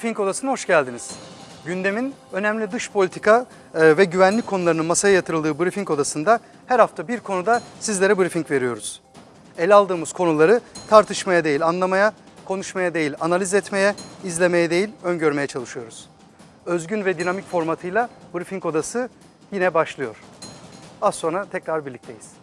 Briefing Odası'na hoş geldiniz. Gündemin önemli dış politika e, ve güvenlik konularının masaya yatırıldığı Briefing Odası'nda her hafta bir konuda sizlere briefing veriyoruz. Ele aldığımız konuları tartışmaya değil anlamaya, konuşmaya değil analiz etmeye, izlemeye değil öngörmeye çalışıyoruz. Özgün ve dinamik formatıyla Briefing Odası yine başlıyor. Az sonra tekrar birlikteyiz.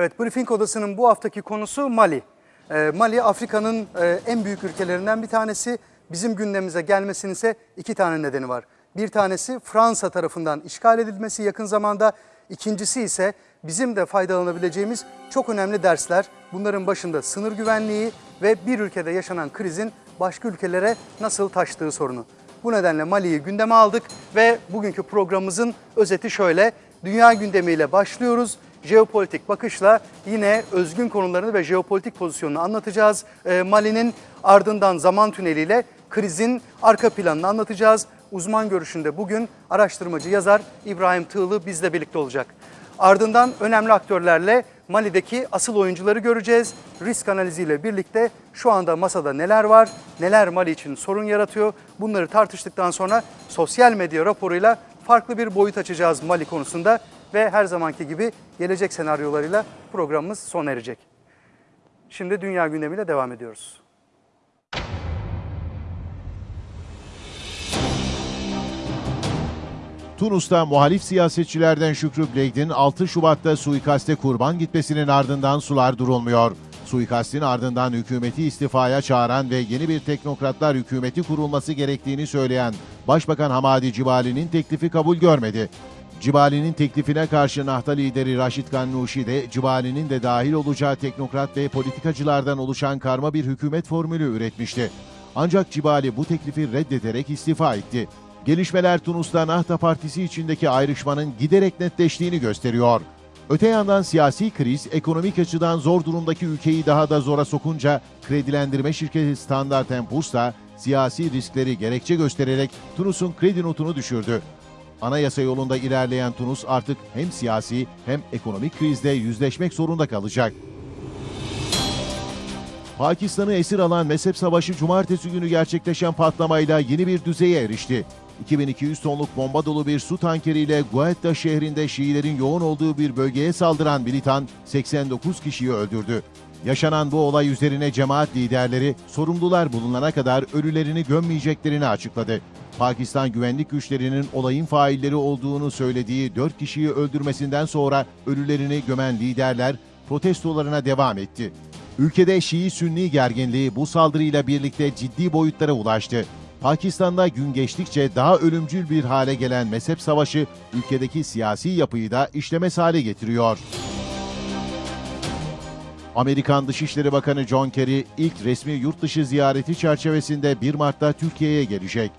Evet, Briefing Odası'nın bu haftaki konusu Mali. Ee, Mali, Afrika'nın e, en büyük ülkelerinden bir tanesi. Bizim gündemimize gelmesinin ise iki tane nedeni var. Bir tanesi Fransa tarafından işgal edilmesi yakın zamanda. İkincisi ise bizim de faydalanabileceğimiz çok önemli dersler. Bunların başında sınır güvenliği ve bir ülkede yaşanan krizin başka ülkelere nasıl taştığı sorunu. Bu nedenle Mali'yi gündeme aldık ve bugünkü programımızın özeti şöyle. Dünya gündemiyle başlıyoruz. Jeopolitik bakışla yine özgün konularını ve jeopolitik pozisyonunu anlatacağız. Ee, Mali'nin ardından zaman tüneliyle krizin arka planını anlatacağız. Uzman görüşünde bugün araştırmacı yazar İbrahim Tığlı bizle birlikte olacak. Ardından önemli aktörlerle Mali'deki asıl oyuncuları göreceğiz. Risk analiziyle birlikte şu anda masada neler var, neler Mali için sorun yaratıyor. Bunları tartıştıktan sonra sosyal medya raporuyla farklı bir boyut açacağız Mali konusunda ve her zamanki gibi gelecek senaryolarıyla programımız sona erecek. Şimdi dünya gündemiyle devam ediyoruz. Tunus'ta muhalif siyasetçilerden Şükrü Bleyd'in 6 Şubat'ta suikaste kurban gitmesinin ardından sular durulmuyor. Suikastin ardından hükümeti istifaya çağıran ve yeni bir teknokratlar hükümeti kurulması gerektiğini söyleyen Başbakan Hamadi Cibali'nin teklifi kabul görmedi. Cibali'nin teklifine karşı Nahta lideri Raşit Gannuşi de Cibali'nin de dahil olacağı teknokrat ve politikacılardan oluşan karma bir hükümet formülü üretmişti. Ancak Cibali bu teklifi reddederek istifa etti. Gelişmeler Tunus'ta Nahta Partisi içindeki ayrışmanın giderek netleştiğini gösteriyor. Öte yandan siyasi kriz ekonomik açıdan zor durumdaki ülkeyi daha da zora sokunca kredilendirme şirketi Standard Poor's da siyasi riskleri gerekçe göstererek Tunus'un kredi notunu düşürdü. Anayasa yolunda ilerleyen Tunus artık hem siyasi hem ekonomik krizle yüzleşmek zorunda kalacak. Pakistan'ı esir alan mezhep savaşı cumartesi günü gerçekleşen patlamayla yeni bir düzeye erişti. 2200 tonluk bomba dolu bir su tankeriyle Guetta şehrinde Şiilerin yoğun olduğu bir bölgeye saldıran militan 89 kişiyi öldürdü. Yaşanan bu olay üzerine cemaat liderleri sorumlular bulunana kadar ölülerini gömmeyeceklerini açıkladı. Pakistan güvenlik güçlerinin olayın failleri olduğunu söylediği 4 kişiyi öldürmesinden sonra ölülerini gömen liderler protestolarına devam etti. Ülkede Şii-Sünni gerginliği bu saldırıyla birlikte ciddi boyutlara ulaştı. Pakistan'da gün geçtikçe daha ölümcül bir hale gelen mezhep savaşı ülkedeki siyasi yapıyı da işlemez hale getiriyor. Amerikan Dışişleri Bakanı John Kerry ilk resmi yurt dışı ziyareti çerçevesinde 1 Mart'ta Türkiye'ye gelecek.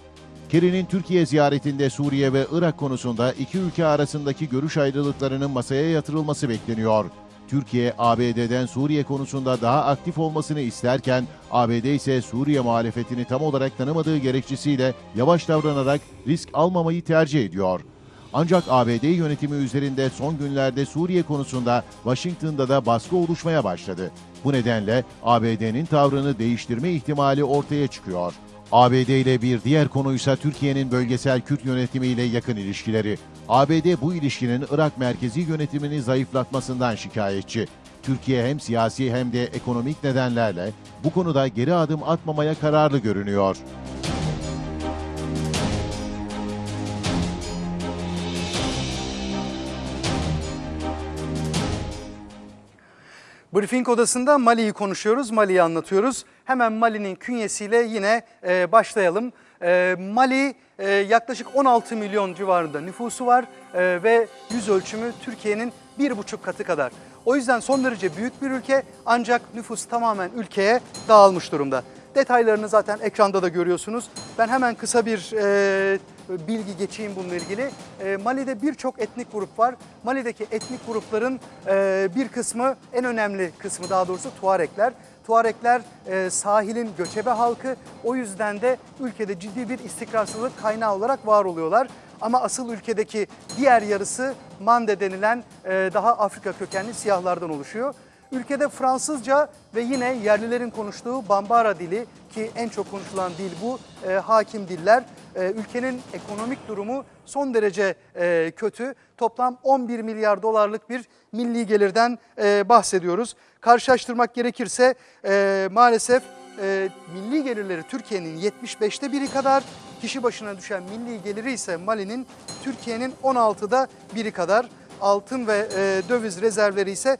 Kerry'nin Türkiye ziyaretinde Suriye ve Irak konusunda iki ülke arasındaki görüş ayrılıklarının masaya yatırılması bekleniyor. Türkiye, ABD'den Suriye konusunda daha aktif olmasını isterken, ABD ise Suriye muhalefetini tam olarak tanımadığı gerekçesiyle yavaş davranarak risk almamayı tercih ediyor. Ancak ABD yönetimi üzerinde son günlerde Suriye konusunda Washington'da da baskı oluşmaya başladı. Bu nedenle ABD'nin tavrını değiştirme ihtimali ortaya çıkıyor. ABD ile bir diğer konuysa Türkiye'nin bölgesel Kürt yönetimiyle yakın ilişkileri. ABD bu ilişkinin Irak merkezi yönetimini zayıflatmasından şikayetçi. Türkiye hem siyasi hem de ekonomik nedenlerle bu konuda geri adım atmamaya kararlı görünüyor. Briefing odasında Mali'yi konuşuyoruz, Mali'yi anlatıyoruz. Hemen Mali'nin künyesiyle yine e, başlayalım. E, Mali e, yaklaşık 16 milyon civarında nüfusu var e, ve yüz ölçümü Türkiye'nin bir buçuk katı kadar. O yüzden son derece büyük bir ülke ancak nüfus tamamen ülkeye dağılmış durumda. Detaylarını zaten ekranda da görüyorsunuz. Ben hemen kısa bir e, bilgi geçeyim bununla ilgili. E, Mali'de birçok etnik grup var. Mali'deki etnik grupların e, bir kısmı, en önemli kısmı daha doğrusu Tuarekler. Tuarekler e, sahilin göçebe halkı. O yüzden de ülkede ciddi bir istikrarsızlık kaynağı olarak var oluyorlar. Ama asıl ülkedeki diğer yarısı Mande denilen e, daha Afrika kökenli siyahlardan oluşuyor. Ülkede Fransızca ve yine yerlilerin konuştuğu Bambara dili ki en çok konuşulan dil bu e, hakim diller. E, ülkenin ekonomik durumu son derece e, kötü. Toplam 11 milyar dolarlık bir milli gelirden e, bahsediyoruz. Karşılaştırmak gerekirse e, maalesef milli gelirleri Türkiye'nin 75'te biri kadar, kişi başına düşen milli geliri ise Mali'nin Türkiye'nin 16'da biri kadar altın ve döviz rezervleri ise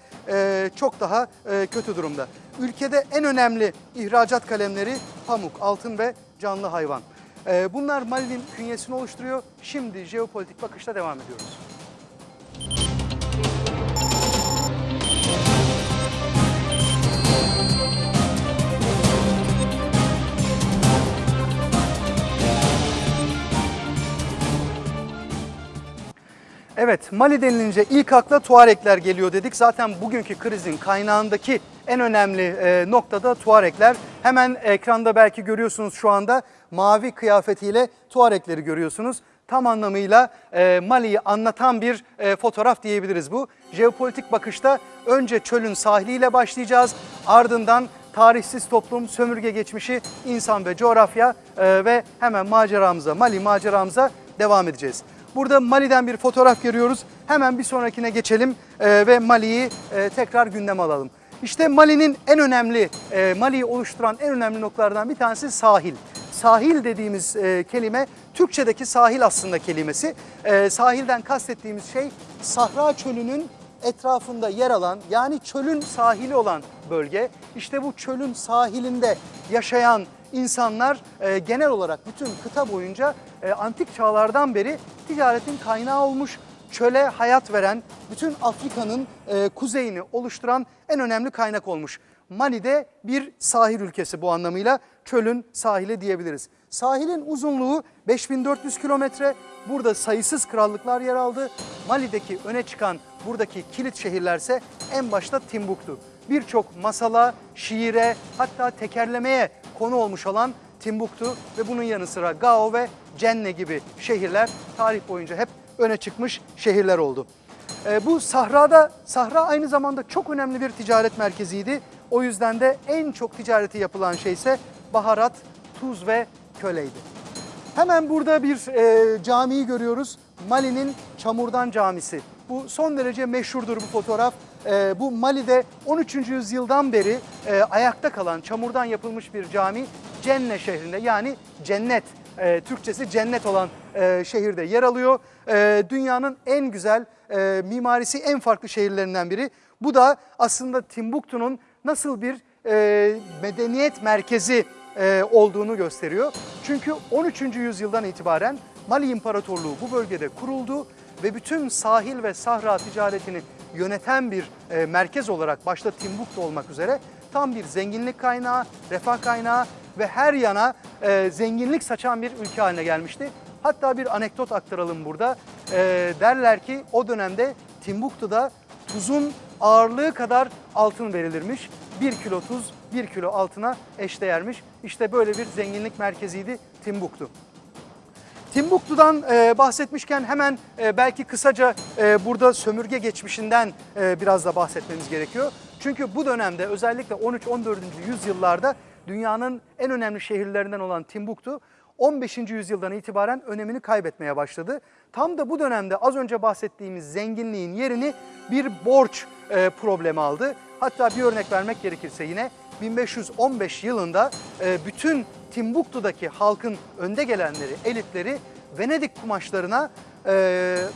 çok daha kötü durumda. Ülkede en önemli ihracat kalemleri pamuk, altın ve canlı hayvan. E, bunlar Mali'nin künyesini oluşturuyor. Şimdi jeopolitik bakışla devam ediyoruz. Evet, Mali denilince ilk akla Tuarekler geliyor dedik. Zaten bugünkü krizin kaynağındaki en önemli e, noktada Tuarekler. Hemen ekranda belki görüyorsunuz şu anda mavi kıyafetiyle Tuarekleri görüyorsunuz. Tam anlamıyla e, Mali'yi anlatan bir e, fotoğraf diyebiliriz bu. Jeopolitik bakışta önce çölün sahiliyle başlayacağız. Ardından tarihsiz toplum, sömürge geçmişi, insan ve coğrafya e, ve hemen maceramıza, Mali maceramıza devam edeceğiz. Burada Mali'den bir fotoğraf görüyoruz. Hemen bir sonrakine geçelim e, ve Mali'yi e, tekrar gündeme alalım. İşte Mali'nin en önemli, e, Mali'yi oluşturan en önemli noktalardan bir tanesi sahil. Sahil dediğimiz kelime Türkçedeki sahil aslında kelimesi. Sahilden kastettiğimiz şey Sahra Çölü'nün etrafında yer alan yani çölün sahili olan bölge. İşte bu çölün sahilinde yaşayan insanlar e, genel olarak bütün kıta boyunca e, antik çağlardan beri ticaretin kaynağı olmuş, çöle hayat veren, bütün Afrika'nın e, kuzeyini oluşturan en önemli kaynak olmuş. Mali de bir sahil ülkesi bu anlamıyla çölün sahili diyebiliriz. Sahilin uzunluğu 5400 kilometre. Burada sayısız krallıklar yer aldı. Mali'deki öne çıkan buradaki kilit şehirlerse en başta Timbuktu. Birçok masala, şiire hatta tekerlemeye konu olmuş olan Timbuktu ve bunun yanı sıra Gao ve Cenne gibi şehirler tarih boyunca hep öne çıkmış şehirler oldu. E, bu sahrada, sahra aynı zamanda çok önemli bir ticaret merkeziydi. O yüzden de en çok ticareti yapılan şey ise baharat, tuz ve köleydi. Hemen burada bir e, camiyi görüyoruz. Mali'nin Çamurdan Camisi. Bu son derece meşhurdur bu fotoğraf. E, bu Mali'de 13. yüzyıldan beri e, ayakta kalan çamurdan yapılmış bir cami Cenne şehrinde yani cennet e, Türkçesi cennet olan e, şehirde yer alıyor. Dünyanın en güzel mimarisi en farklı şehirlerinden biri. Bu da aslında Timbuktu'nun nasıl bir medeniyet merkezi olduğunu gösteriyor. Çünkü 13. yüzyıldan itibaren Mali İmparatorluğu bu bölgede kuruldu ve bütün sahil ve sahra ticaretini yöneten bir e, merkez olarak başta Timbuktu olmak üzere tam bir zenginlik kaynağı, refah kaynağı ve her yana e, zenginlik saçan bir ülke haline gelmişti. Hatta bir anekdot aktaralım burada. E, derler ki o dönemde Timbuktu'da tuzun ağırlığı kadar altın verilirmiş. 1 kilo tuz 1 kilo altına eşdeğermiş. İşte böyle bir zenginlik merkeziydi Timbuktu. Timbuktu'dan e, bahsetmişken hemen e, belki kısaca e, burada sömürge geçmişinden e, biraz da bahsetmemiz gerekiyor. Çünkü bu dönemde özellikle 13-14. yüzyıllarda dünyanın en önemli şehirlerinden olan Timbuktu 15. yüzyıldan itibaren önemini kaybetmeye başladı. Tam da bu dönemde az önce bahsettiğimiz zenginliğin yerini bir borç e, problemi aldı. Hatta bir örnek vermek gerekirse yine 1515 yılında e, bütün Timbuktu'daki halkın önde gelenleri, elitleri Venedik kumaşlarına, e,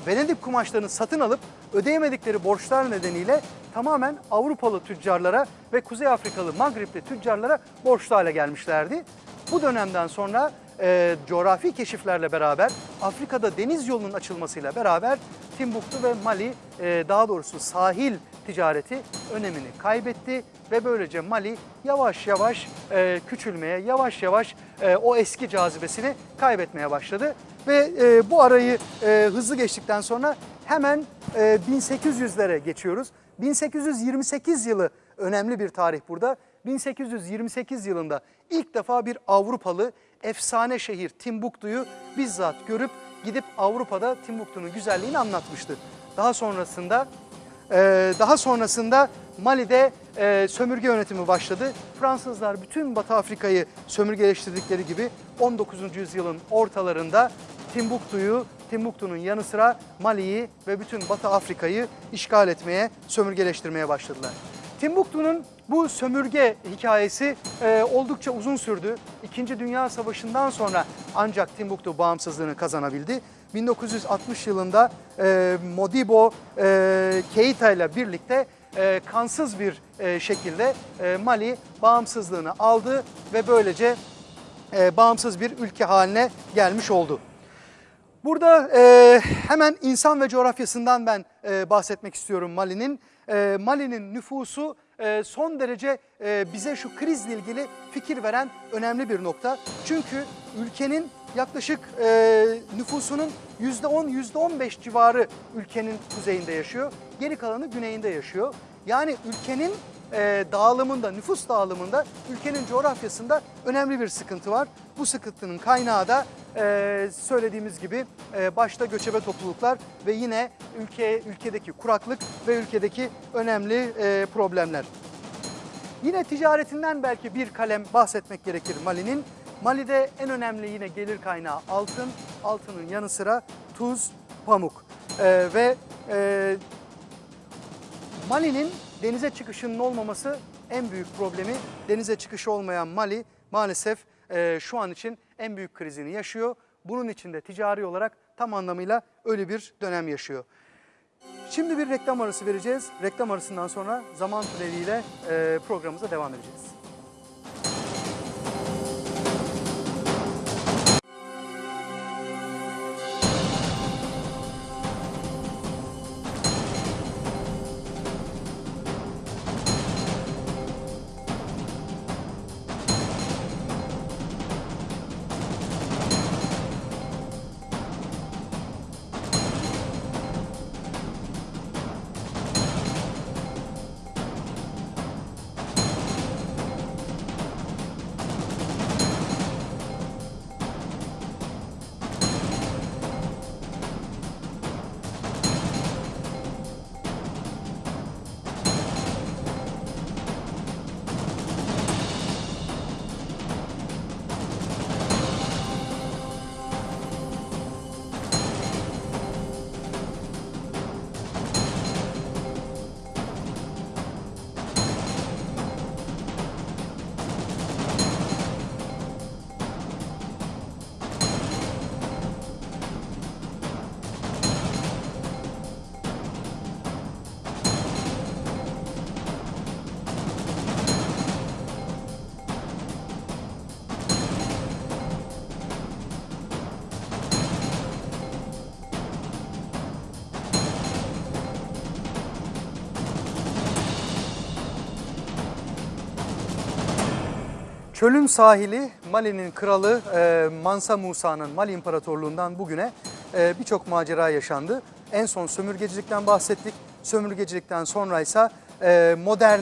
Venedik kumaşlarını satın alıp ödeyemedikleri borçlar nedeniyle tamamen Avrupalı tüccarlara ve Kuzey Afrikalı Magripli tüccarlara borçlu hale gelmişlerdi. Bu dönemden sonra e, coğrafi keşiflerle beraber Afrika'da deniz yolunun açılmasıyla beraber Timbuktu ve Mali e, daha doğrusu sahil ticareti önemini kaybetti ve böylece Mali yavaş yavaş e, küçülmeye, yavaş yavaş e, o eski cazibesini kaybetmeye başladı. Ve bu arayı hızlı geçtikten sonra hemen e, 1800'lere geçiyoruz. 1828 yılı önemli bir tarih burada. 1828 yılında ilk defa bir Avrupalı efsane şehir Timbuktu'yu bizzat görüp gidip Avrupa'da Timbuktu'nun güzelliğini anlatmıştı. Daha sonrasında ee, daha sonrasında Mali'de e, sömürge yönetimi başladı. Fransızlar bütün Batı Afrika'yı sömürgeleştirdikleri gibi 19. yüzyılın ortalarında Timbuktu'yu, Timbuktu'nun yanı sıra Mali'yi ve bütün Batı Afrika'yı işgal etmeye, sömürgeleştirmeye başladılar. Timbuktu'nun bu sömürge hikayesi e, oldukça uzun sürdü. İkinci Dünya Savaşı'ndan sonra ancak Timbuktu bağımsızlığını kazanabildi. 1960 yılında e, Modibo e, Keita ile birlikte e, kansız bir e, şekilde e, Mali bağımsızlığını aldı ve böylece e, bağımsız bir ülke haline gelmiş oldu. Burada e, hemen insan ve coğrafyasından ben e, bahsetmek istiyorum Mali'nin. E, Mali'nin nüfusu son derece e, bize şu krizle ilgili fikir veren önemli bir nokta. Çünkü ülkenin yaklaşık e, nüfusunun %10, %15 civarı ülkenin kuzeyinde yaşıyor. Geri kalanı güneyinde yaşıyor. Yani ülkenin e, dağılımında, nüfus dağılımında, ülkenin coğrafyasında önemli bir sıkıntı var. Bu sıkıntının kaynağı da e, söylediğimiz gibi e, başta göçebe topluluklar ve yine ülke ülkedeki kuraklık ve ülkedeki önemli e, problemler. Yine ticaretinden belki bir kalem bahsetmek gerekir Mali'nin. Mali'de en önemli yine gelir kaynağı altın, altının yanı sıra tuz, pamuk Ee, ve e, Mali'nin denize çıkışının olmaması en büyük problemi. Denize çıkışı olmayan Mali maalesef e, şu an için en büyük krizini yaşıyor. Bunun içinde ticari olarak tam anlamıyla öyle bir dönem yaşıyor. Şimdi bir reklam arası vereceğiz. Reklam arasından sonra zaman tüneliyle e, programımıza devam edeceğiz. Çölün sahili Mali'nin kralı e, Mansa Musa'nın Mali İmparatorluğundan bugüne e, birçok macera yaşandı. En son sömürgecilikten bahsettik. Sömürgecilikten sonra ise e, modern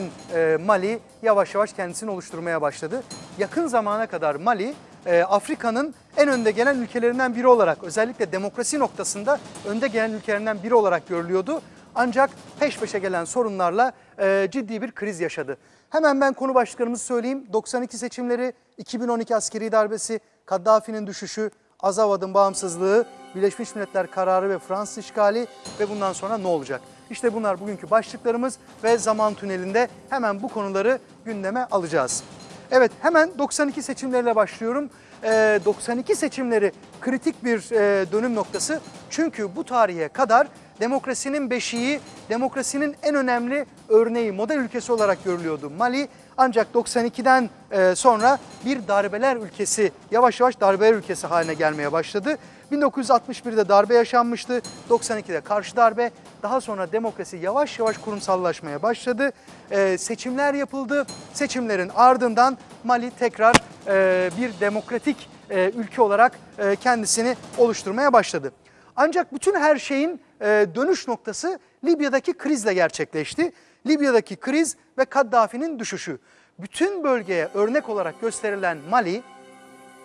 Mali yavaş yavaş kendisini oluşturmaya başladı. Yakın zamana kadar Mali Afrika'nın en önde gelen ülkelerinden biri olarak özellikle demokrasi noktasında önde gelen ülkelerinden biri olarak görülüyordu. Ancak peş peşe gelen sorunlarla e, ciddi bir kriz yaşadı. Hemen ben konu başlıklarımızı söyleyeyim. 92 seçimleri, 2012 askeri darbesi, Kaddafi'nin düşüşü, Azawad'ın bağımsızlığı, Birleşmiş Milletler kararı ve Fransız işgali ve bundan sonra ne olacak? İşte bunlar bugünkü başlıklarımız ve zaman tünelinde hemen bu konuları gündeme alacağız. Evet hemen 92 seçimleriyle başlıyorum. Ee, 92 seçimleri kritik bir e, dönüm noktası. Çünkü bu tarihe kadar demokrasinin beşiği, demokrasinin en önemli örneği, model ülkesi olarak görülüyordu Mali. Ancak 92'den e, sonra bir darbeler ülkesi, yavaş yavaş darbeler ülkesi haline gelmeye başladı. 1961'de darbe yaşanmıştı, 92'de karşı darbe, daha sonra demokrasi yavaş yavaş kurumsallaşmaya başladı. E, seçimler yapıldı, seçimlerin ardından Mali tekrar e, bir demokratik e, ülke olarak e, kendisini oluşturmaya başladı. Ancak bütün her şeyin e, dönüş noktası Libya'daki krizle gerçekleşti. Libya'daki kriz ve Kaddafi'nin düşüşü. bütün bölgeye örnek olarak gösterilen Mali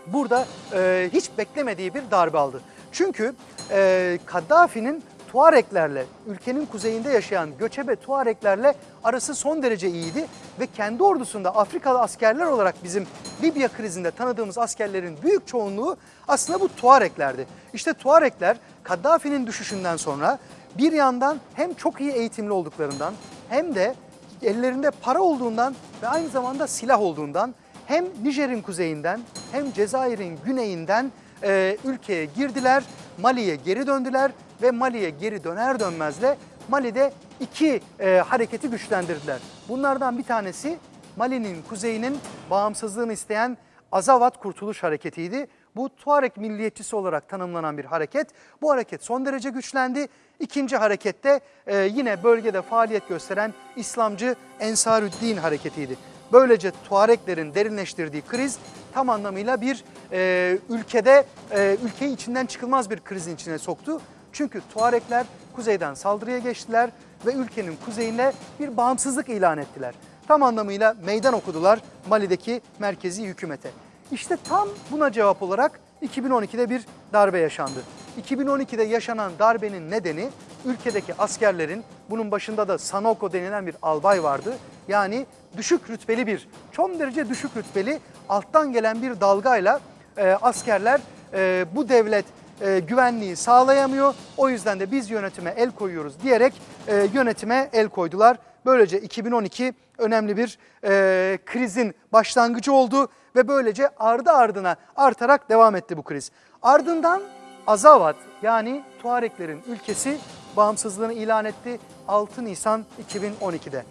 burada e, hiç beklemediği bir darbe aldı. Çünkü e, Kaddafi'nin Tuareklerle, ülkenin kuzeyinde yaşayan göçebe Tuareklerle arası son derece iyiydi ve kendi ordusunda Afrikalı askerler olarak bizim Libya krizinde tanıdığımız askerlerin büyük çoğunluğu aslında bu Tuareklerdi. İşte Tuarekler Kaddafi'nin düşüşünden sonra bir yandan hem çok iyi eğitimli olduklarından hem de ellerinde para olduğundan ve aynı zamanda silah olduğundan hem Nijer'in kuzeyinden hem Cezayir'in güneyinden e, ülkeye girdiler, Mali'ye geri döndüler ve Mali'ye geri döner dönmez de Mali'de iki e, hareketi güçlendirdiler. Bunlardan bir tanesi Mali'nin kuzeyinin bağımsızlığını isteyen Azavat Kurtuluş Hareketi'ydi. Bu Tuareg milliyetçisi olarak tanımlanan bir hareket. Bu hareket son derece güçlendi. İkinci harekette e, yine bölgede faaliyet gösteren İslamcı Ensarüddin hareketiydi. Böylece Tuareklerin derinleştirdiği kriz tam anlamıyla bir e, ülkede e, ülkeyi içinden çıkılmaz bir krizin içine soktu. Çünkü Tuarekler kuzeyden saldırıya geçtiler ve ülkenin kuzeyine bir bağımsızlık ilan ettiler. Tam anlamıyla meydan okudular Mali'deki merkezi hükümete. İşte tam buna cevap olarak 2012'de bir darbe yaşandı. 2012'de yaşanan darbenin nedeni ülkedeki askerlerin bunun başında da Sanoko denilen bir albay vardı. Yani düşük rütbeli bir, çok derece düşük rütbeli alttan gelen bir dalgayla e, askerler e, bu devlet e, güvenliği sağlayamıyor. O yüzden de biz yönetime el koyuyoruz diyerek e, yönetime el koydular. Böylece 2012 önemli bir e, krizin başlangıcı oldu ve böylece ardı ardına artarak devam etti bu kriz. Ardından Azavat yani Tuareklerin ülkesi bağımsızlığını ilan etti 6 Nisan 2012'de.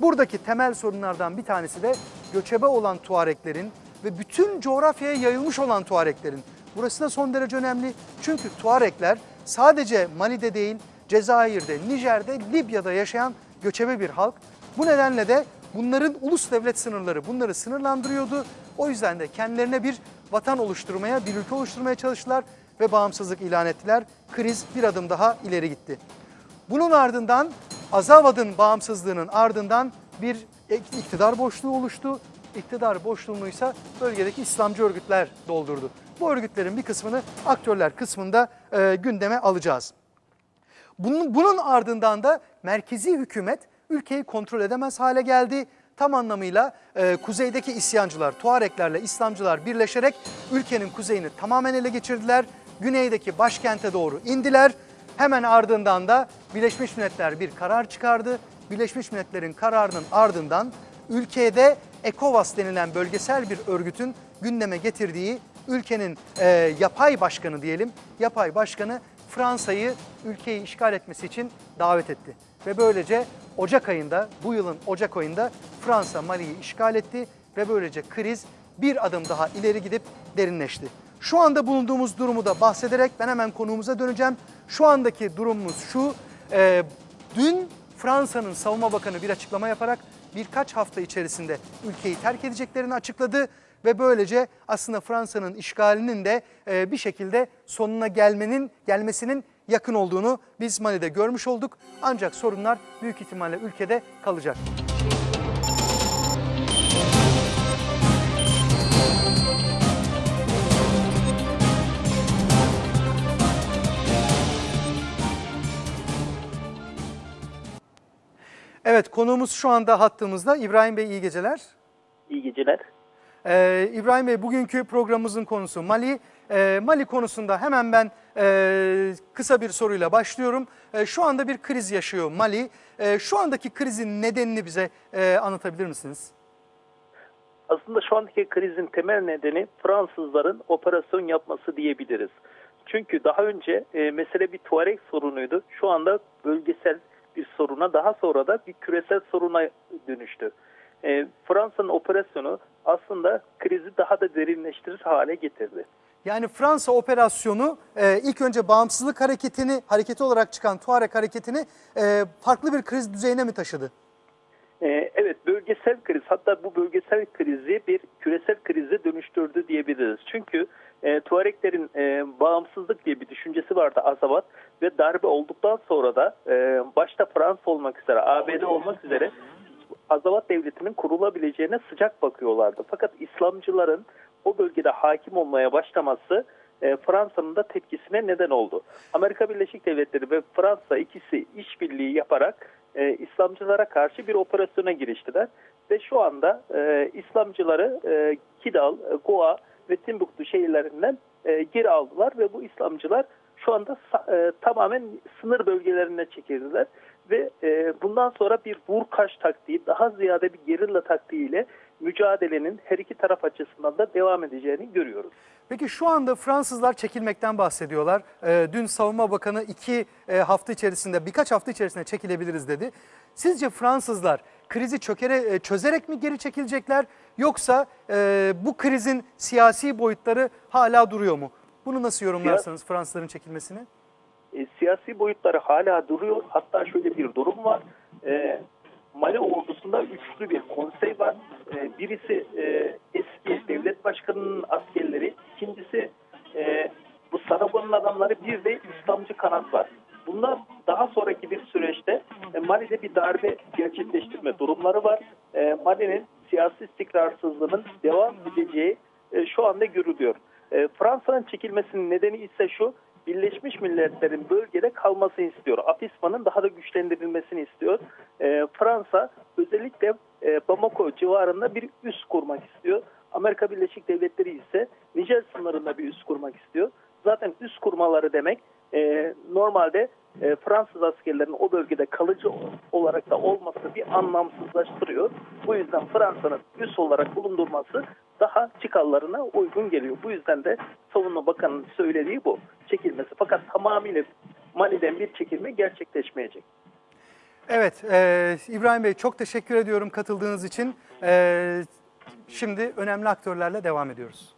Buradaki temel sorunlardan bir tanesi de göçebe olan Tuareklerin ve bütün coğrafyaya yayılmış olan Tuareklerin. Burası da son derece önemli çünkü Tuarekler sadece Mali'de değil Cezayir'de, Nijer'de, Libya'da yaşayan göçebe bir halk. Bu nedenle de bunların ulus devlet sınırları bunları sınırlandırıyordu. O yüzden de kendilerine bir vatan oluşturmaya, bir ülke oluşturmaya çalıştılar ve bağımsızlık ilan ettiler. Kriz bir adım daha ileri gitti. Bunun ardından Azavad'ın bağımsızlığının ardından bir iktidar boşluğu oluştu. İktidar boşluğunu ise bölgedeki İslamcı örgütler doldurdu. Bu örgütlerin bir kısmını aktörler kısmında e, gündeme alacağız. Bunun, bunun ardından da merkezi hükümet ülkeyi kontrol edemez hale geldi. Tam anlamıyla e, kuzeydeki isyancılar, Tuareklerle İslamcılar birleşerek ülkenin kuzeyini tamamen ele geçirdiler. Güneydeki başkente doğru indiler. Hemen ardından da Birleşmiş Milletler bir karar çıkardı. Birleşmiş Milletler'in kararının ardından ülkede ECOWAS denilen bölgesel bir örgütün gündeme getirdiği ülkenin e, yapay başkanı diyelim, yapay başkanı Fransa'yı ülkeyi işgal etmesi için davet etti. Ve böylece Ocak ayında, bu yılın Ocak ayında Fransa Mali'yi işgal etti ve böylece kriz bir adım daha ileri gidip derinleşti. Şu anda bulunduğumuz durumu da bahsederek ben hemen konuğumuza döneceğim. Şu andaki durumumuz şu, e, dün Fransa'nın savunma bakanı bir açıklama yaparak birkaç hafta içerisinde ülkeyi terk edeceklerini açıkladı ve böylece aslında Fransa'nın işgalinin de e, bir şekilde sonuna gelmenin gelmesinin yakın olduğunu biz Mali'de görmüş olduk. Ancak sorunlar büyük ihtimalle ülkede kalacak. Evet konuğumuz şu anda hattımızda. İbrahim Bey iyi geceler. İyi geceler. Ee, İbrahim Bey bugünkü programımızın konusu Mali. Ee, Mali konusunda hemen ben e, kısa bir soruyla başlıyorum. E, şu anda bir kriz yaşıyor Mali. E, şu andaki krizin nedenini bize e, anlatabilir misiniz? Aslında şu andaki krizin temel nedeni Fransızların operasyon yapması diyebiliriz. Çünkü daha önce e, mesele bir Tuareg sorunuydu. Şu anda bölgesel bir soruna daha sonra da bir küresel soruna dönüştü. E, Fransa'nın operasyonu aslında krizi daha da derinleştirir hale getirdi. Yani Fransa operasyonu e, ilk önce bağımsızlık hareketini, hareketi olarak çıkan Tuareg hareketini e, farklı bir kriz düzeyine mi taşıdı? E, evet bölgesel kriz hatta bu bölgesel krizi bir küresel krize dönüştürdü diyebiliriz. Çünkü e, Tuareklerin e, bağımsızlık diye bir düşüncesi vardı Azavat ve darbe olduktan sonra da e, başta Fransa olmak üzere ABD olmak üzere Azavat Devleti'nin kurulabileceğine sıcak bakıyorlardı. Fakat İslamcıların o bölgede hakim olmaya başlaması e, Fransa'nın da tepkisine neden oldu. Amerika Birleşik Devletleri ve Fransa ikisi işbirliği yaparak e, İslamcılara karşı bir operasyona giriştiler. Ve şu anda e, İslamcıları e, Kidal, e, Goa ve Timbuktu şehirlerinden e, geri aldılar ve bu İslamcılar şu anda e, tamamen sınır bölgelerine çekildiler ve e, bundan sonra bir vur kaç taktiği daha ziyade bir gerilla taktiğiyle mücadelenin her iki taraf açısından da devam edeceğini görüyoruz. Peki şu anda Fransızlar çekilmekten bahsediyorlar. Ee, dün Savunma Bakanı iki e, hafta içerisinde, birkaç hafta içerisinde çekilebiliriz dedi. Sizce Fransızlar krizi çökere, e, çözerek mi geri çekilecekler yoksa e, bu krizin siyasi boyutları hala duruyor mu? Bunu nasıl yorumlarsınız Fransızların çekilmesini? E, siyasi boyutları hala duruyor. Hatta şöyle bir durum var. E, Mali ordusunda üçlü bir konsey var. E, birisi e, eski devlet başkanının askerleri, ikincisi e, bu Saragon'un adamları, bir de İslamcı kanat var. Bunlar daha sonraki bir süreçte e, Mali'de bir darbe gerçekleştirme durumları var. E, Mali'nin siyasi istikrarsızlığının devam edeceği e, şu anda görülüyor. E, Fransa'nın çekilmesinin nedeni ise şu, Birleşmiş Milletler'in bölgede kalmasını istiyor. AFISMA'nın daha da güçlendirilmesini istiyor. E, Fransa özellikle e, Bamako civarında bir üs kurmak istiyor. Amerika Birleşik Devletleri ise Nijer sınırında bir üs kurmak istiyor. Zaten üs kurmaları demek e, normalde e, Fransız askerlerinin o bölgede kalıcı olarak da olması bir anlamsızlaştırıyor. Bu yüzden Fransa'nın üs olarak bulundurması daha çıkarlarına uygun geliyor. Bu yüzden de Savunma Bakanı'nın söylediği bu. Çekilmesi. Fakat tamamıyla Mali'den bir çekilme gerçekleşmeyecek. Evet, e, İbrahim Bey çok teşekkür ediyorum katıldığınız için. E, şimdi önemli aktörlerle devam ediyoruz.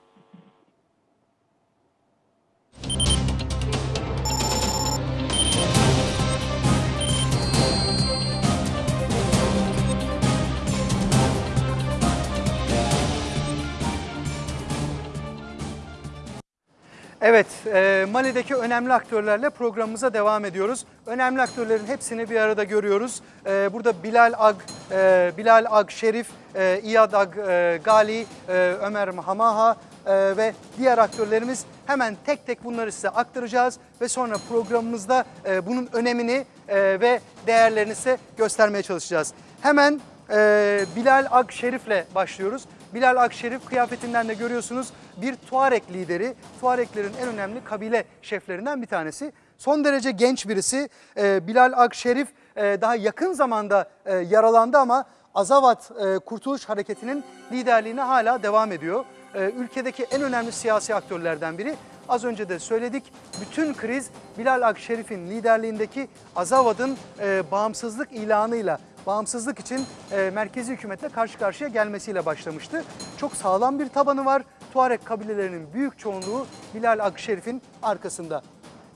Evet, e, Mali'deki önemli aktörlerle programımıza devam ediyoruz. Önemli aktörlerin hepsini bir arada görüyoruz. E, burada Bilal Ag, e, Bilal Ag Şerif, e, İyad Ag e, Gali, e, Ömer Hamaha e, ve diğer aktörlerimiz hemen tek tek bunları size aktaracağız ve sonra programımızda e, bunun önemini e, ve değerlerini size göstermeye çalışacağız. Hemen e, Bilal Ag Şerif'le başlıyoruz. Bilal Akşerif kıyafetinden de görüyorsunuz bir Tuareg lideri. Tuareglerin en önemli kabile şeflerinden bir tanesi. Son derece genç birisi. Ee, Bilal Akşerif e, daha yakın zamanda e, yaralandı ama Azavat e, Kurtuluş Hareketi'nin liderliğine hala devam ediyor. Ülkedeki en önemli siyasi aktörlerden biri. Az önce de söyledik bütün kriz Bilal Akşerif'in liderliğindeki Azavad'ın bağımsızlık ilanıyla bağımsızlık için e, merkezi hükümetle karşı karşıya gelmesiyle başlamıştı. Çok sağlam bir tabanı var. Tuareg kabilelerinin büyük çoğunluğu Bilal Akşerif'in arkasında.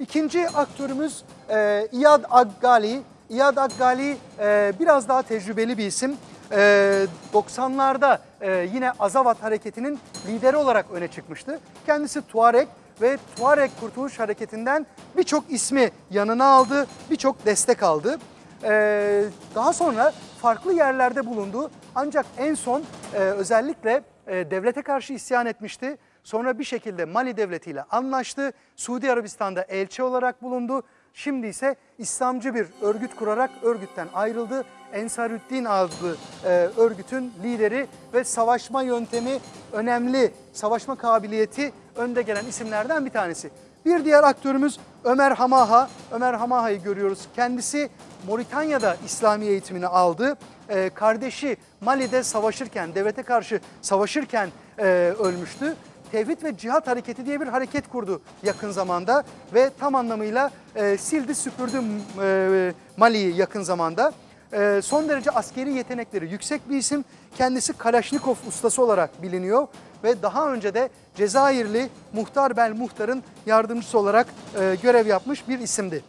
İkinci aktörümüz e, İyad Aggali. İyad Aggali e, biraz daha tecrübeli bir isim. E, 90'larda e, yine Azavat Hareketi'nin lideri olarak öne çıkmıştı. Kendisi Tuareg ve Tuareg Kurtuluş Hareketi'nden birçok ismi yanına aldı, birçok destek aldı. Ee, daha sonra farklı yerlerde bulundu. Ancak en son e, özellikle e, devlete karşı isyan etmişti. Sonra bir şekilde Mali devletiyle anlaştı. Suudi Arabistan'da elçi olarak bulundu. Şimdi ise İslamcı bir örgüt kurarak örgütten ayrıldı. Ensarüddin adlı e, örgütün lideri ve savaşma yöntemi önemli, savaşma kabiliyeti önde gelen isimlerden bir tanesi. Bir diğer aktörümüz Ömer Hamaha. Ömer Hamaha'yı görüyoruz. Kendisi Moritanya'da İslami eğitimini aldı. Ee, kardeşi Mali'de savaşırken, devlete karşı savaşırken e, ölmüştü. Tevhid ve Cihat Hareketi diye bir hareket kurdu yakın zamanda ve tam anlamıyla e, sildi süpürdü e, Mali'yi yakın zamanda. E, son derece askeri yetenekleri yüksek bir isim. Kendisi Kalaşnikov ustası olarak biliniyor ve daha önce de Cezayirli Muhtar Bel Muhtar'ın yardımcısı olarak e, görev yapmış bir isimdi.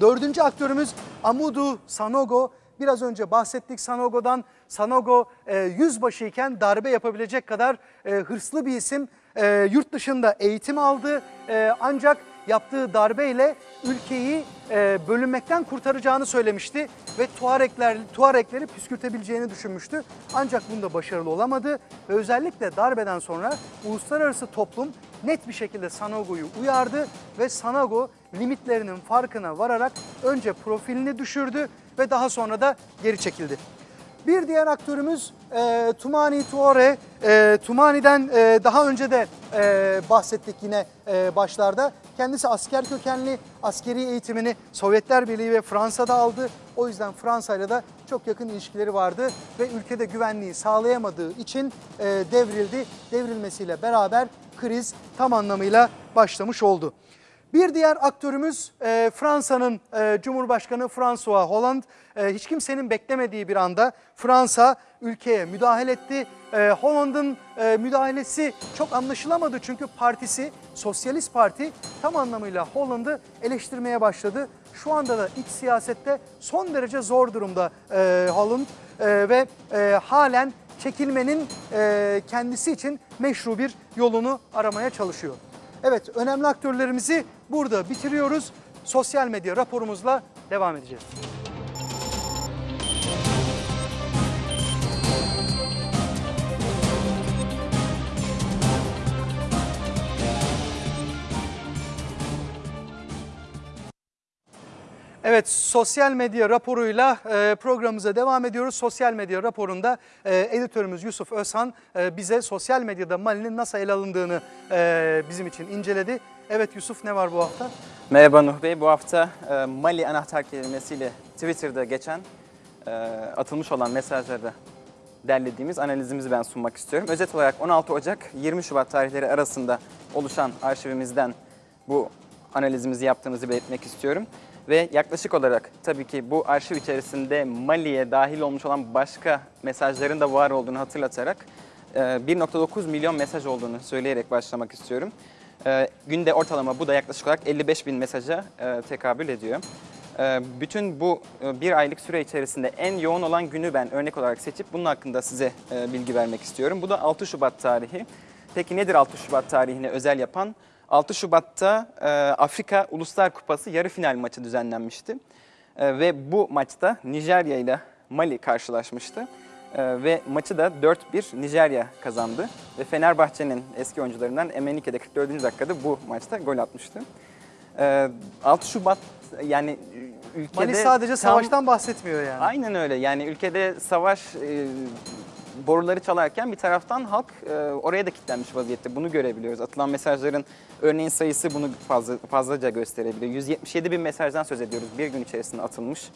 Dördüncü aktörümüz Amudu Sanogo. Biraz önce bahsettik Sanogo'dan. Sanogo e, yüzbaşı iken darbe yapabilecek kadar e, hırslı bir isim. E, yurt dışında eğitim aldı e, ancak yaptığı darbeyle ülkeyi e, bölünmekten kurtaracağını söylemişti ve Tuaregler, Tuaregleri püskürtebileceğini düşünmüştü. Ancak bunda başarılı olamadı ve özellikle darbeden sonra uluslararası toplum net bir şekilde Sanogo'yu uyardı ve Sanogo limitlerinin farkına vararak önce profilini düşürdü ve daha sonra da geri çekildi. Bir diğer aktörümüz e, Tumani Tuore. E, Tumani'den e, daha önce de e, bahsettik yine e, başlarda. Kendisi asker kökenli, askeri eğitimini Sovyetler Birliği ve Fransa'da aldı. O yüzden Fransa ile de çok yakın ilişkileri vardı ve ülkede güvenliği sağlayamadığı için e, devrildi. Devrilmesiyle beraber kriz tam anlamıyla başlamış oldu. Bir diğer aktörümüz e, Fransa'nın e, Cumhurbaşkanı François Hollande. E, hiç kimsenin beklemediği bir anda Fransa ülkeye müdahale etti. E, Hollande'ın e, müdahalesi çok anlaşılamadı çünkü partisi Sosyalist Parti tam anlamıyla Hollande'ı eleştirmeye başladı. Şu anda da iç siyasette son derece zor durumda e, Hollande E, ve halen çekilmenin kendisi için meşru bir yolunu aramaya çalışıyor. Evet, önemli aktörlerimizi burada bitiriyoruz. Sosyal medya raporumuzla devam edeceğiz. Evet, sosyal medya raporuyla e, programımıza devam ediyoruz. Sosyal medya raporunda e, editörümüz Yusuf Özhan e, bize sosyal medyada Mali'nin nasıl ele alındığını e, bizim için inceledi. Evet Yusuf ne var bu hafta? Merhaba Nuh Bey. Bu hafta e, Mali anahtar kelimesiyle Twitter'da geçen e, atılmış olan mesajları derlediğimiz analizimizi ben sunmak istiyorum. Özet olarak 16 Ocak 20 Şubat tarihleri arasında oluşan arşivimizden bu analizimizi yaptığımızı belirtmek istiyorum. Ve yaklaşık olarak tabii ki bu arşiv içerisinde Mali'ye dahil olmuş olan başka mesajların da var olduğunu hatırlatarak e, 1.9 milyon mesaj olduğunu söyleyerek başlamak istiyorum. E, günde ortalama bu da yaklaşık olarak 55 bin mesaja e, tekabül ediyor. E, bütün bu e, bir aylık süre içerisinde en yoğun olan günü ben örnek olarak seçip bunun hakkında size e, bilgi vermek istiyorum. Bu da 6 Şubat tarihi. Peki nedir 6 Şubat tarihini özel yapan? 6 Şubat'ta e, Afrika Uluslar Kupası yarı final maçı düzenlenmişti. E, ve bu maçta Nijerya ile Mali karşılaşmıştı. Ee, ve maçı da 4-1 Nijerya kazandı. Ve Fenerbahçe'nin eski oyuncularından Emenike'de 44. dakikada bu maçta gol atmıştı. Ee, 6 Şubat yani ülkede... Mali sadece tam- savaştan bahsetmiyor yani. Aynen öyle yani ülkede savaş e, boruları çalarken bir taraftan halk e, oraya da kilitlenmiş vaziyette. Bunu görebiliyoruz. Atılan mesajların örneğin sayısı bunu fazla fazlaca gösterebiliyor. 177 bin mesajdan söz ediyoruz bir gün içerisinde atılmış.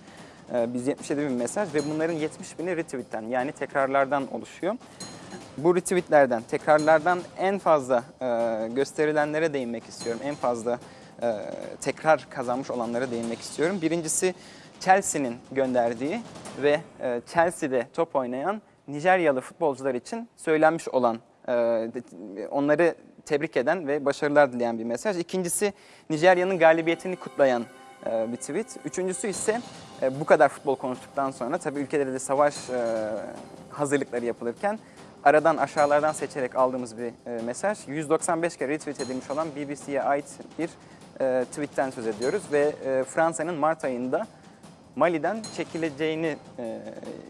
E, 177 bin mesaj ve bunların 70 bini retweetten yani tekrarlardan oluşuyor. Bu retweetlerden, tekrarlardan en fazla e, gösterilenlere değinmek istiyorum. En fazla e, tekrar kazanmış olanlara değinmek istiyorum. Birincisi Chelsea'nin gönderdiği ve e, Chelsea'de top oynayan Nijeryalı futbolcular için söylenmiş olan, e, onları tebrik eden ve başarılar dileyen bir mesaj. İkincisi Nijerya'nın galibiyetini kutlayan e, bir tweet. Üçüncüsü ise e, bu kadar futbol konuştuktan sonra tabii ülkelerde de savaş hazırlıkları yapılırken aradan aşağılardan seçerek aldığımız bir mesaj. 195 kere retweet edilmiş olan BBC'ye ait bir tweetten söz ediyoruz ve Fransa'nın Mart ayında Mali'den çekileceğini e,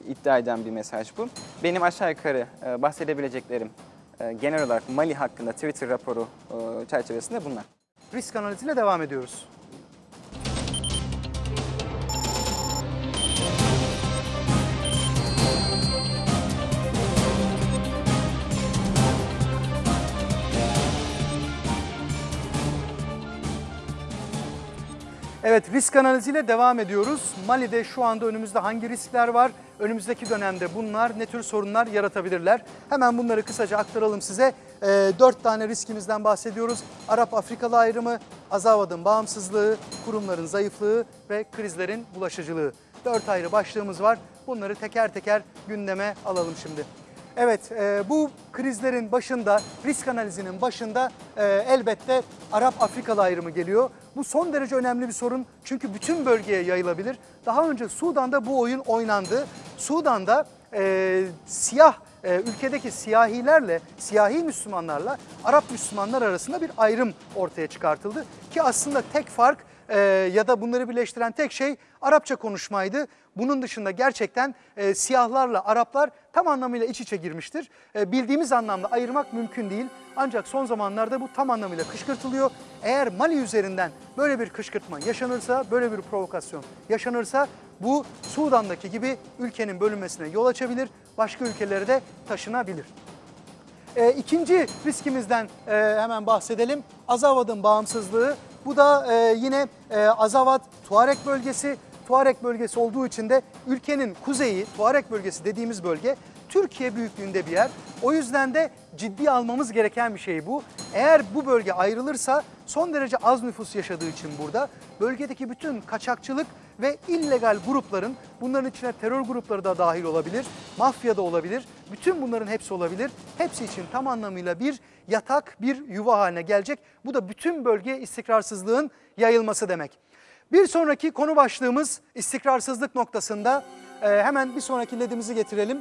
iddia eden bir mesaj bu. Benim aşağı yukarı e, bahsedebileceklerim e, genel olarak Mali hakkında Twitter raporu e, çerçevesinde bunlar. Risk analiziyle devam ediyoruz. Evet risk analiziyle devam ediyoruz. Mali'de şu anda önümüzde hangi riskler var? Önümüzdeki dönemde bunlar ne tür sorunlar yaratabilirler? Hemen bunları kısaca aktaralım size. Ee, dört tane riskimizden bahsediyoruz. Arap-Afrikalı ayrımı, Azavad'ın bağımsızlığı, kurumların zayıflığı ve krizlerin bulaşıcılığı. Dört ayrı başlığımız var. Bunları teker teker gündeme alalım şimdi. Evet, e, bu krizlerin başında, risk analizinin başında e, elbette Arap-Afrikalı ayrımı geliyor. Bu son derece önemli bir sorun çünkü bütün bölgeye yayılabilir. Daha önce Sudan'da bu oyun oynandı. Sudan'da e, siyah e, ülkedeki siyahilerle, siyahi Müslümanlarla Arap Müslümanlar arasında bir ayrım ortaya çıkartıldı. Ki aslında tek fark e, ya da bunları birleştiren tek şey Arapça konuşmaydı. Bunun dışında gerçekten e, siyahlarla Araplar tam anlamıyla iç içe girmiştir. E, bildiğimiz anlamda ayırmak mümkün değil. Ancak son zamanlarda bu tam anlamıyla kışkırtılıyor. Eğer Mali üzerinden böyle bir kışkırtma yaşanırsa, böyle bir provokasyon yaşanırsa bu Sudan'daki gibi ülkenin bölünmesine yol açabilir, başka ülkelere de taşınabilir. E, ikinci riskimizden e, hemen bahsedelim. Azavad'ın bağımsızlığı. Bu da e, yine e, Azavad Tuareg bölgesi. Tuareg bölgesi olduğu için de ülkenin kuzeyi, Tuareg bölgesi dediğimiz bölge Türkiye büyüklüğünde bir yer. O yüzden de ciddi almamız gereken bir şey bu. Eğer bu bölge ayrılırsa son derece az nüfus yaşadığı için burada bölgedeki bütün kaçakçılık ve illegal grupların bunların içine terör grupları da dahil olabilir, mafya da olabilir. Bütün bunların hepsi olabilir. Hepsi için tam anlamıyla bir yatak, bir yuva haline gelecek. Bu da bütün bölgeye istikrarsızlığın yayılması demek. Bir sonraki konu başlığımız istikrarsızlık noktasında. Ee, hemen bir sonraki ledimizi getirelim.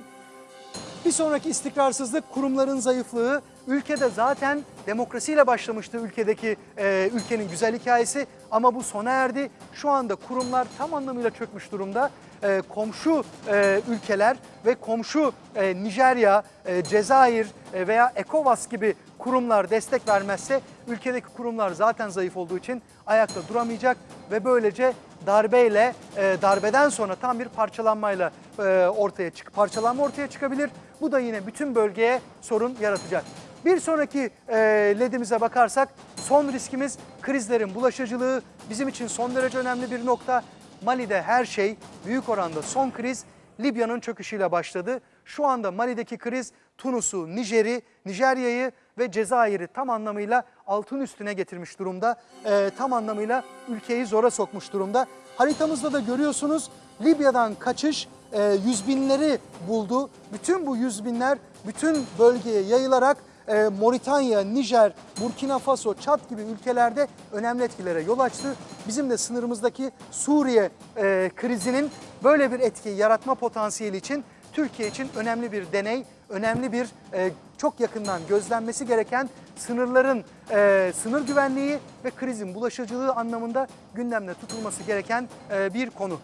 Bir sonraki istikrarsızlık kurumların zayıflığı. Ülkede zaten demokrasiyle başlamıştı ülkedeki e, ülkenin güzel hikayesi ama bu sona erdi. Şu anda kurumlar tam anlamıyla çökmüş durumda. E, komşu e, ülkeler ve komşu e, Nijerya, e, Cezayir e, veya ECOWAS gibi kurumlar destek vermezse ülkedeki kurumlar zaten zayıf olduğu için ayakta duramayacak ve böylece darbeyle e, darbeden sonra tam bir parçalanmayla e, ortaya çık parçalanma ortaya çıkabilir. Bu da yine bütün bölgeye sorun yaratacak. Bir sonraki e, ledimize bakarsak son riskimiz krizlerin bulaşıcılığı bizim için son derece önemli bir nokta. Mali'de her şey büyük oranda son kriz Libya'nın çöküşüyle başladı. Şu anda Mali'deki kriz Tunus'u, Nijer'i, Nijerya'yı ve Cezayir'i tam anlamıyla altın üstüne getirmiş durumda. Ee, tam anlamıyla ülkeyi zora sokmuş durumda. Haritamızda da görüyorsunuz Libya'dan kaçış e, yüz binleri buldu. Bütün bu yüz binler bütün bölgeye yayılarak e, Moritanya, Nijer, Burkina Faso, Çat gibi ülkelerde önemli etkilere yol açtı. Bizim de sınırımızdaki Suriye e, krizinin böyle bir etki yaratma potansiyeli için Türkiye için önemli bir deney, önemli bir e, çok yakından gözlenmesi gereken sınırların e, sınır güvenliği ve krizin bulaşıcılığı anlamında gündemde tutulması gereken e, bir konu.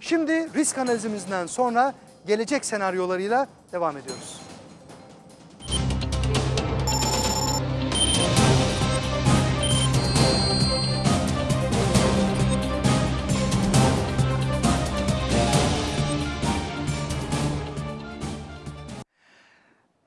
Şimdi risk analizimizden sonra gelecek senaryolarıyla devam ediyoruz.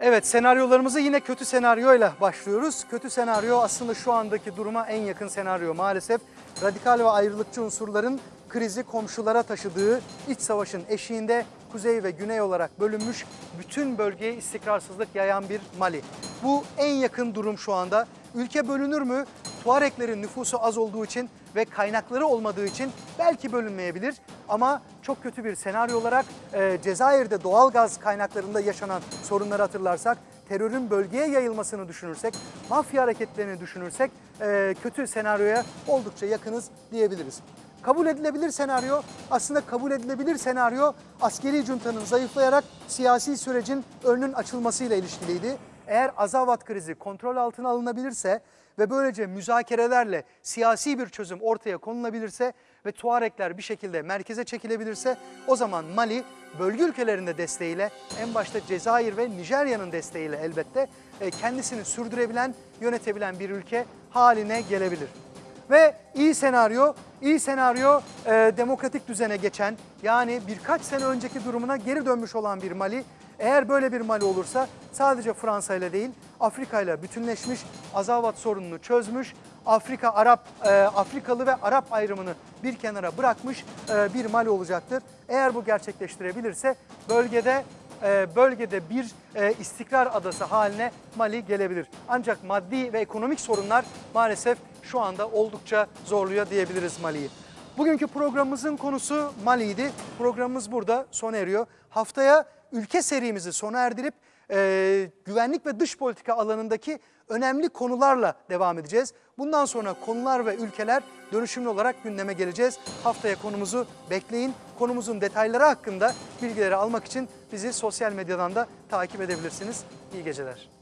Evet senaryolarımızı yine kötü senaryoyla başlıyoruz. Kötü senaryo aslında şu andaki duruma en yakın senaryo maalesef. Radikal ve ayrılıkçı unsurların krizi komşulara taşıdığı iç savaşın eşiğinde kuzey ve güney olarak bölünmüş bütün bölgeye istikrarsızlık yayan bir Mali. Bu en yakın durum şu anda. Ülke bölünür mü? Tuareklerin nüfusu az olduğu için ve kaynakları olmadığı için belki bölünmeyebilir. Ama çok kötü bir senaryo olarak e, Cezayir'de doğal gaz kaynaklarında yaşanan sorunları hatırlarsak, terörün bölgeye yayılmasını düşünürsek, mafya hareketlerini düşünürsek e, kötü senaryoya oldukça yakınız diyebiliriz. Kabul edilebilir senaryo, aslında kabul edilebilir senaryo askeri cuntanın zayıflayarak siyasi sürecin önünün açılmasıyla ilişkiliydi. Eğer Azavat krizi kontrol altına alınabilirse ve böylece müzakerelerle siyasi bir çözüm ortaya konulabilirse ve Tuarekler bir şekilde merkeze çekilebilirse o zaman Mali bölge ülkelerinde desteğiyle en başta Cezayir ve Nijerya'nın desteğiyle elbette e, kendisini sürdürebilen, yönetebilen bir ülke haline gelebilir. Ve iyi senaryo, iyi senaryo e, demokratik düzene geçen yani birkaç sene önceki durumuna geri dönmüş olan bir Mali. Eğer böyle bir Mali olursa sadece Fransa ile değil Afrika ile bütünleşmiş, Azavat sorununu çözmüş, Afrika Arap e, Afrikalı ve Arap ayrımını bir kenara bırakmış e, bir Mali olacaktır. Eğer bu gerçekleştirebilirse bölgede e, bölgede bir e, istikrar adası haline Mali gelebilir. Ancak maddi ve ekonomik sorunlar maalesef şu anda oldukça zorluyor diyebiliriz Mali'yi. Bugünkü programımızın konusu Mali'ydi. Programımız burada sona eriyor. Haftaya ülke serimizi sona erdirip e, güvenlik ve dış politika alanındaki önemli konularla devam edeceğiz. Bundan sonra konular ve ülkeler dönüşümlü olarak gündeme geleceğiz. Haftaya konumuzu bekleyin. Konumuzun detayları hakkında bilgileri almak için bizi sosyal medyadan da takip edebilirsiniz. İyi geceler.